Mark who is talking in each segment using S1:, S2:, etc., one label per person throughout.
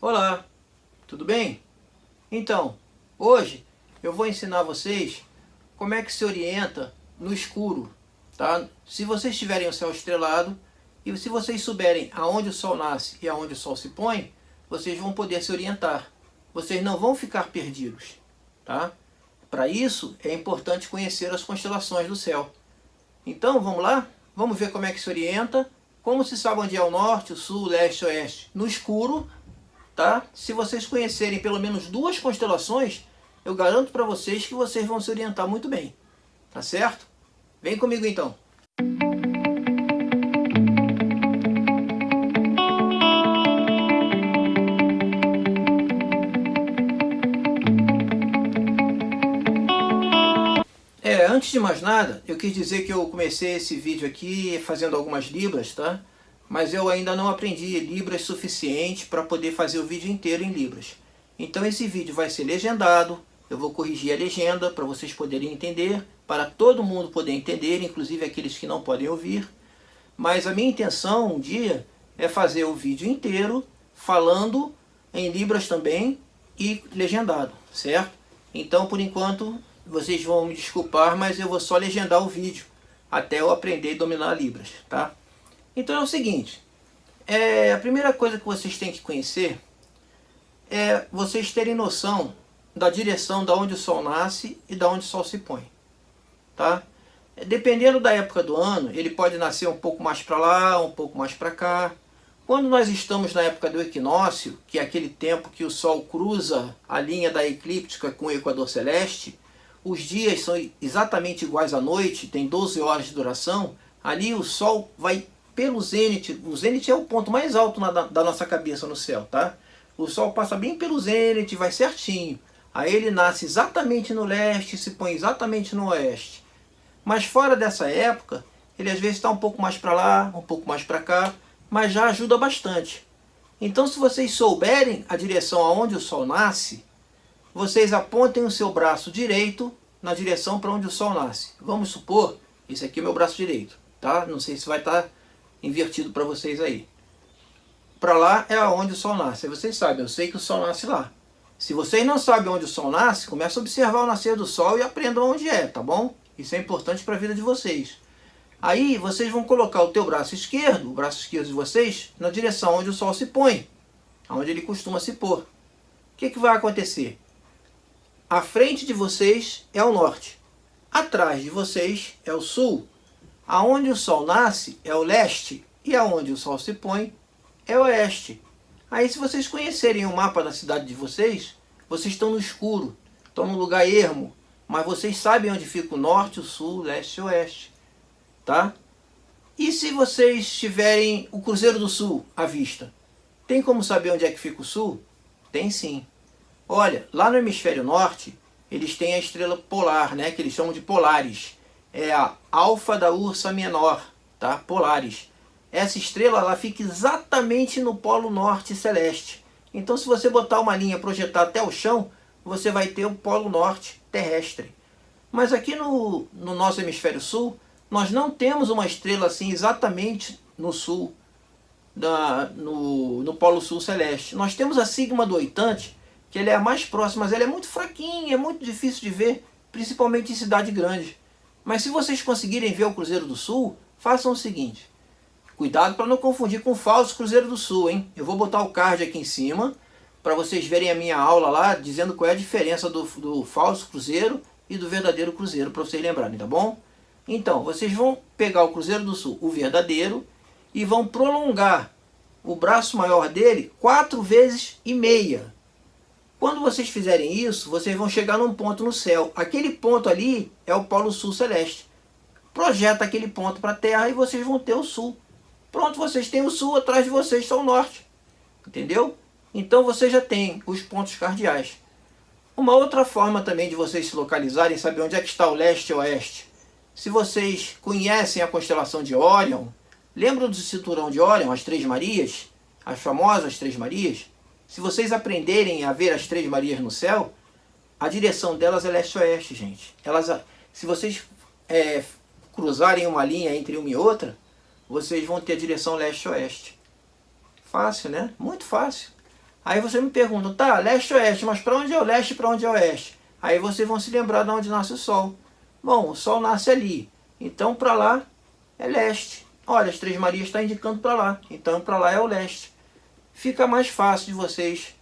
S1: Olá, tudo bem? Então, hoje eu vou ensinar vocês como é que se orienta no escuro, tá? Se vocês tiverem o céu estrelado e se vocês souberem aonde o sol nasce e aonde o sol se põe, vocês vão poder se orientar. Vocês não vão ficar perdidos, tá? Para isso é importante conhecer as constelações do céu. Então, vamos lá? Vamos ver como é que se orienta, como se sabe onde é o norte, o sul, o leste, o oeste. No escuro, tá? Se vocês conhecerem pelo menos duas constelações, eu garanto para vocês que vocês vão se orientar muito bem. Tá certo? Vem comigo então. É, antes de mais nada, eu quis dizer que eu comecei esse vídeo aqui fazendo algumas libras, tá? Mas eu ainda não aprendi Libras suficiente para poder fazer o vídeo inteiro em Libras. Então esse vídeo vai ser legendado, eu vou corrigir a legenda para vocês poderem entender, para todo mundo poder entender, inclusive aqueles que não podem ouvir. Mas a minha intenção um dia é fazer o vídeo inteiro falando em Libras também e legendado, certo? Então por enquanto vocês vão me desculpar, mas eu vou só legendar o vídeo até eu aprender e dominar Libras, tá? Então é o seguinte, é, a primeira coisa que vocês têm que conhecer é vocês terem noção da direção da onde o Sol nasce e da onde o Sol se põe. Tá? Dependendo da época do ano, ele pode nascer um pouco mais para lá, um pouco mais para cá. Quando nós estamos na época do equinócio, que é aquele tempo que o Sol cruza a linha da eclíptica com o equador celeste, os dias são exatamente iguais à noite, tem 12 horas de duração, ali o Sol vai pelo zênite, o zênite é o ponto mais alto na, da, nossa cabeça no céu, tá? O Sol passa bem pelo zênite, vai certinho. Aí ele nasce exatamente no leste e se põe exatamente no oeste. Mas fora dessa época, ele às vezes está um pouco mais para lá, um pouco mais para cá, mas já ajuda bastante. Então se vocês souberem a direção aonde o Sol nasce, vocês apontem o seu braço direito na direção para onde o Sol nasce. Vamos supor, esse aqui é meu braço direito, tá? Não sei se vai estar tá invertido para vocês aí. Para lá é aonde o sol nasce. Vocês sabem, eu sei que o sol nasce lá. Se vocês não sabem onde o sol nasce, comece a observar o nascer do sol e aprendam onde é, tá bom? Isso é importante para a vida de vocês. Aí vocês vão colocar o teu braço esquerdo, o braço esquerdo de vocês, na direção onde o sol se põe, onde ele costuma se pôr. O que, que vai acontecer? A frente de vocês é o norte, atrás de vocês é o sul, Aonde o sol nasce é o leste e aonde o sol se põe é o oeste. Aí se vocês conhecerem o mapa da cidade de vocês, vocês estão no escuro, estão no lugar ermo, mas vocês sabem onde fica o norte, o sul, o leste e o oeste. Tá? E se vocês tiverem o Cruzeiro do Sul à vista? Tem como saber onde é que fica o sul? Tem sim. Olha, lá no hemisfério norte, eles têm a estrela polar, né, que eles chamam de polares é a Alfa da Ursa Menor, tá? Polaris. Essa estrela ela fica exatamente no polo norte celeste. Então se você botar uma linha projetar até o chão, você vai ter o polo norte terrestre. Mas aqui no, no nosso hemisfério sul, nós não temos uma estrela assim exatamente no sul, da, no, no polo sul celeste. Nós temos a sigma do oitante, que ele é a mais próxima, mas ela é muito fraquinha, é muito difícil de ver, principalmente em cidade grande. Mas se vocês conseguirem ver o Cruzeiro do Sul, façam o seguinte. Cuidado para não confundir com o falso Cruzeiro do Sul, hein? Eu vou botar o card aqui em cima, para vocês verem a minha aula lá, dizendo qual é a diferença do, do falso Cruzeiro e do verdadeiro Cruzeiro, para vocês lembrarem, tá bom? Então, vocês vão pegar o Cruzeiro do Sul, o verdadeiro, e vão prolongar o braço maior dele quatro vezes e meia. Quando vocês fizerem isso, vocês vão chegar num ponto no céu. Aquele ponto ali é o Polo Sul Celeste. Projeta aquele ponto para a Terra e vocês vão ter o Sul. Pronto, vocês têm o Sul, atrás de vocês está o Norte. Entendeu? Então você já tem os pontos cardeais. Uma outra forma também de vocês se localizarem, saber onde é que está o leste e o oeste. Se vocês conhecem a constelação de Órion, lembram do cinturão de Órion, as Três Marias? As famosas Três Marias? Se vocês aprenderem a ver as Três Marias no céu, a direção delas é leste-oeste, gente. Elas, se vocês é, cruzarem uma linha entre uma e outra, vocês vão ter a direção leste-oeste. Fácil, né? Muito fácil. Aí você me pergunta, tá, leste ou oeste, mas para onde é o leste e para onde é o oeste? Aí vocês vão se lembrar de onde nasce o sol. Bom, o sol nasce ali, então para lá é leste. Olha, as Três Marias está indicando para lá, então para lá é o leste. Fica mais fácil de vocês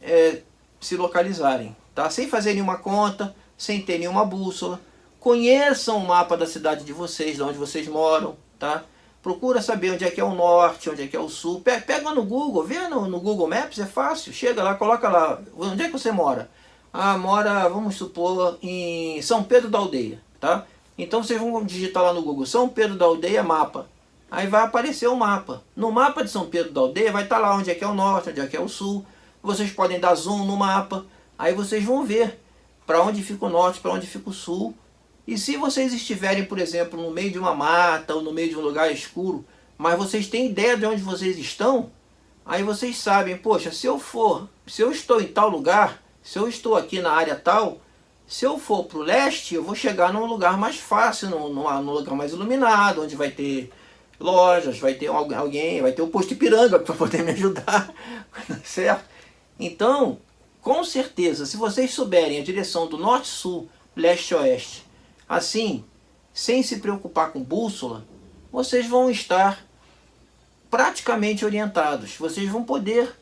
S1: é, se localizarem, tá? Sem fazer nenhuma conta, sem ter nenhuma bússola. Conheçam o mapa da cidade de vocês, de onde vocês moram, tá? Procura saber onde é que é o norte, onde é que é o sul. Pega no Google, vê no, no Google Maps, é fácil. Chega lá, coloca lá. Onde é que você mora? Ah, mora, vamos supor, em São Pedro da Aldeia, tá? Então vocês vão digitar lá no Google, São Pedro da Aldeia mapa. Aí vai aparecer o mapa. No mapa de São Pedro da Aldeia vai estar lá onde é que é o norte, onde é que é o sul. Vocês podem dar zoom no mapa. Aí vocês vão ver para onde fica o norte, para onde fica o sul. E se vocês estiverem, por exemplo, no meio de uma mata ou no meio de um lugar escuro, mas vocês têm ideia de onde vocês estão, aí vocês sabem, poxa, se eu for, se eu estou em tal lugar, se eu estou aqui na área tal, se eu for para o leste, eu vou chegar num lugar mais fácil, num, num, lugar mais iluminado, onde vai ter lojas, vai ter alguém, vai ter o posto Ipiranga para poder me ajudar, certo? Então, com certeza, se vocês souberem a direção do norte-sul, leste-oeste, assim, sem se preocupar com bússola, vocês vão estar praticamente orientados. Vocês vão poder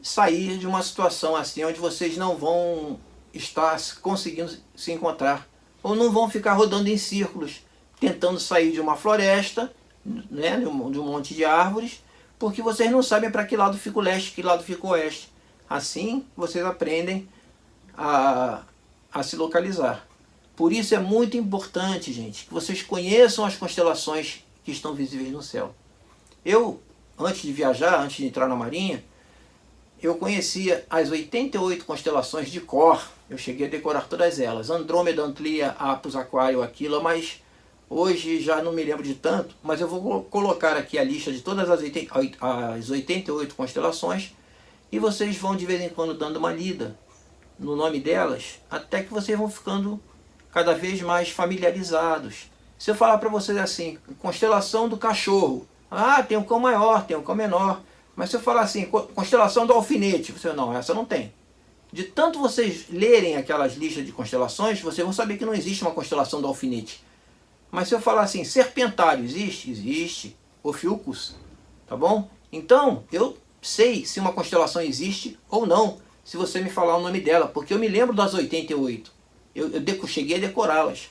S1: sair de uma situação assim, onde vocês não vão estar conseguindo se encontrar. Ou não vão ficar rodando em círculos, tentando sair de uma floresta, né, de um monte de árvores, porque vocês não sabem para que lado fica o leste, que lado fica o oeste. Assim vocês aprendem a, a se localizar. Por isso é muito importante, gente, que vocês conheçam as constelações que estão visíveis no céu. Eu, antes de viajar, antes de entrar na marinha, eu conhecia as 88 constelações de cor. Eu cheguei a decorar todas elas. Andrômeda, Antlia, Apus, Aquário, Aquila, mas hoje já não me lembro de tanto. Mas eu vou colocar aqui a lista de todas as 88 constelações e vocês vão de vez em quando dando uma lida no nome delas, até que vocês vão ficando cada vez mais familiarizados. Se eu falar para vocês assim, constelação do cachorro, ah, tem um cão maior, tem um cão menor. Mas se eu falar assim, constelação do alfinete, você não, essa não tem. De tanto vocês lerem aquelas listas de constelações, vocês vão saber que não existe uma constelação do alfinete. Mas se eu falar assim, serpentário, existe? Existe. Ophiuchus, tá bom? Então, eu sei se uma constelação existe ou não, se você me falar o nome dela, porque eu me lembro das 88. Eu, eu cheguei a decorá-las.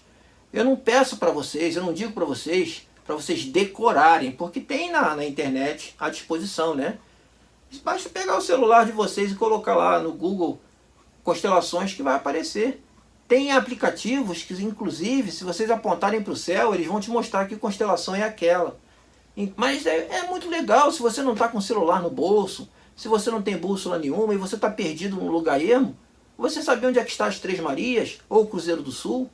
S1: Eu não peço para vocês, eu não digo para vocês, para vocês decorarem, porque tem na, na internet à disposição, né? Basta pegar o celular de vocês e colocar lá no Google constelações que vai aparecer. Tem aplicativos que, inclusive, se vocês apontarem para o céu, eles vão te mostrar que constelação é aquela. Mas é, é muito legal se você não está com celular no bolso, se você não tem bússola nenhuma e você está perdido num lugar ermo, você sabe onde é que está as Três Marias ou o Cruzeiro do Sul?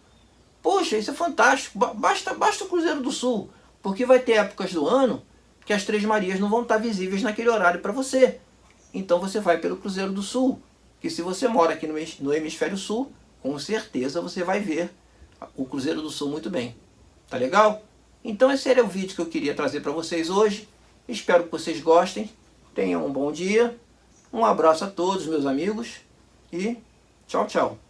S1: Poxa, isso é fantástico. Basta, basta o Cruzeiro do Sul, porque vai ter épocas do ano que as Três Marias não vão estar visíveis naquele horário para você. Então você vai pelo Cruzeiro do Sul, que se você mora aqui no Hemisfério Sul, com certeza você vai ver o Cruzeiro do Sul muito bem. Tá legal? Então esse era o vídeo que eu queria trazer para vocês hoje. Espero que vocês gostem. Tenham um bom dia. Um abraço a todos meus amigos e tchau, tchau.